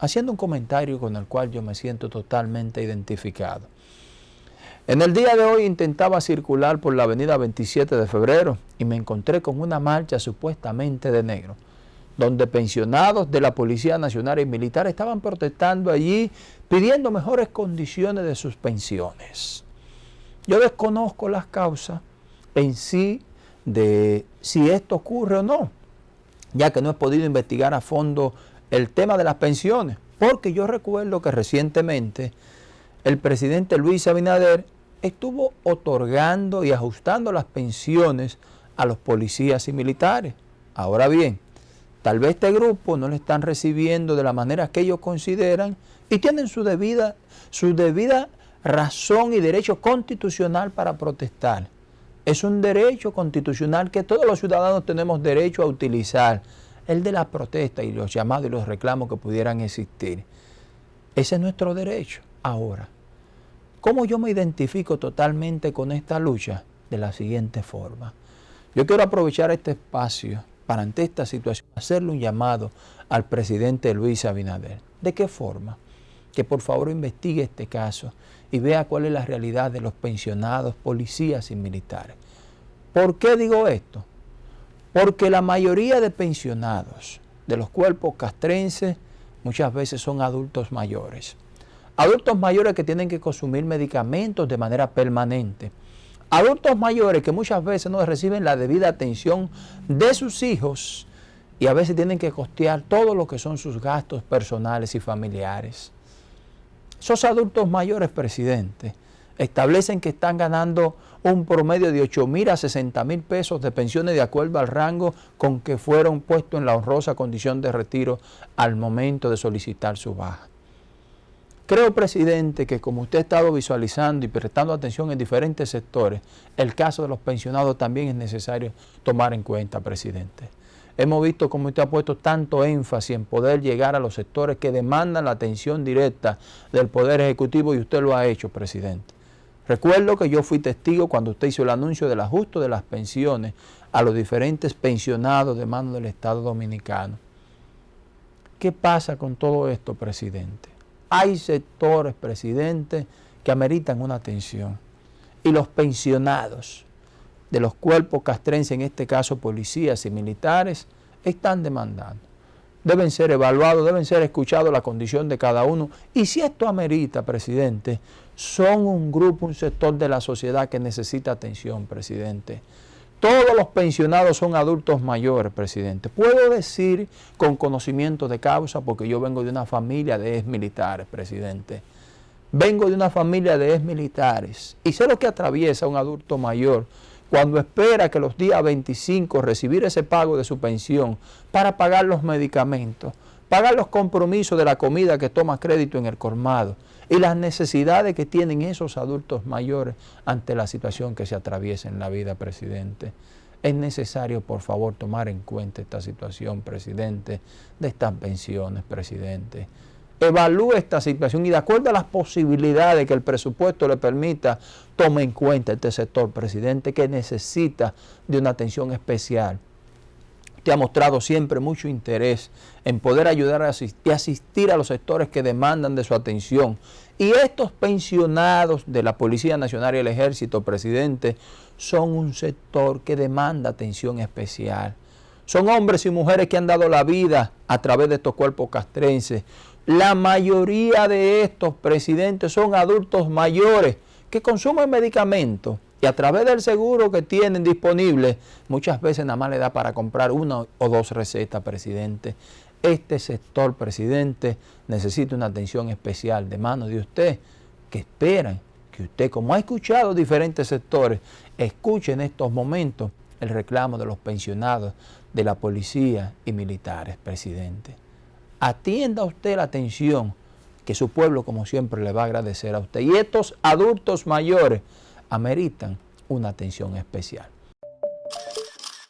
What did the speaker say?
haciendo un comentario con el cual yo me siento totalmente identificado. En el día de hoy intentaba circular por la avenida 27 de febrero y me encontré con una marcha supuestamente de negro, donde pensionados de la Policía Nacional y Militar estaban protestando allí pidiendo mejores condiciones de sus pensiones. Yo desconozco las causas en sí de si esto ocurre o no, ya que no he podido investigar a fondo el tema de las pensiones, porque yo recuerdo que recientemente el presidente Luis Abinader estuvo otorgando y ajustando las pensiones a los policías y militares. Ahora bien, tal vez este grupo no le están recibiendo de la manera que ellos consideran y tienen su debida, su debida razón y derecho constitucional para protestar. Es un derecho constitucional que todos los ciudadanos tenemos derecho a utilizar, el de la protesta y los llamados y los reclamos que pudieran existir. Ese es nuestro derecho. Ahora, ¿cómo yo me identifico totalmente con esta lucha? De la siguiente forma. Yo quiero aprovechar este espacio para ante esta situación hacerle un llamado al presidente Luis Abinader. ¿De qué forma? Que por favor investigue este caso y vea cuál es la realidad de los pensionados, policías y militares. ¿Por qué digo esto? Porque la mayoría de pensionados de los cuerpos castrenses muchas veces son adultos mayores. Adultos mayores que tienen que consumir medicamentos de manera permanente. Adultos mayores que muchas veces no reciben la debida atención de sus hijos y a veces tienen que costear todo lo que son sus gastos personales y familiares. Esos adultos mayores, presidente, establecen que están ganando un promedio de 8 mil a 60 mil pesos de pensiones de acuerdo al rango con que fueron puestos en la honrosa condición de retiro al momento de solicitar su baja. Creo, presidente, que como usted ha estado visualizando y prestando atención en diferentes sectores, el caso de los pensionados también es necesario tomar en cuenta, presidente. Hemos visto cómo usted ha puesto tanto énfasis en poder llegar a los sectores que demandan la atención directa del Poder Ejecutivo y usted lo ha hecho, presidente. Recuerdo que yo fui testigo cuando usted hizo el anuncio del ajuste de las pensiones a los diferentes pensionados de mano del Estado Dominicano. ¿Qué pasa con todo esto, presidente? Hay sectores, presidente, que ameritan una atención. Y los pensionados de los cuerpos castrenses, en este caso policías y militares, están demandando deben ser evaluados, deben ser escuchados la condición de cada uno. Y si esto amerita, presidente, son un grupo, un sector de la sociedad que necesita atención, presidente. Todos los pensionados son adultos mayores, presidente. Puedo decir con conocimiento de causa porque yo vengo de una familia de ex militares, presidente. Vengo de una familia de ex militares y sé lo que atraviesa un adulto mayor cuando espera que los días 25 recibir ese pago de su pensión para pagar los medicamentos, pagar los compromisos de la comida que toma crédito en el colmado y las necesidades que tienen esos adultos mayores ante la situación que se atraviesa en la vida, presidente. Es necesario, por favor, tomar en cuenta esta situación, presidente, de estas pensiones, presidente evalúe esta situación y de acuerdo a las posibilidades que el presupuesto le permita, tome en cuenta este sector, presidente, que necesita de una atención especial. Usted ha mostrado siempre mucho interés en poder ayudar y asistir a los sectores que demandan de su atención. Y estos pensionados de la Policía Nacional y el Ejército, presidente, son un sector que demanda atención especial. Son hombres y mujeres que han dado la vida a través de estos cuerpos castrenses. La mayoría de estos presidentes son adultos mayores que consumen medicamentos y a través del seguro que tienen disponible, muchas veces nada más le da para comprar una o dos recetas, presidente. Este sector, presidente, necesita una atención especial de manos de usted, que esperan que usted, como ha escuchado diferentes sectores, escuche en estos momentos el reclamo de los pensionados, de la policía y militares, presidente. Atienda usted la atención que su pueblo, como siempre, le va a agradecer a usted. Y estos adultos mayores ameritan una atención especial.